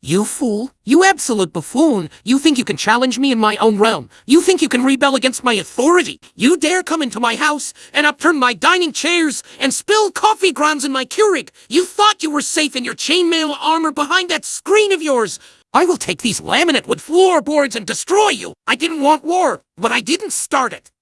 You fool! You absolute buffoon! You think you can challenge me in my own realm? You think you can rebel against my authority? You dare come into my house and upturn my dining chairs and spill coffee grounds in my Keurig? You thought you were safe in your chainmail armor behind that screen of yours! I will take these laminate wood floorboards and destroy you! I didn't want war, but I didn't start it!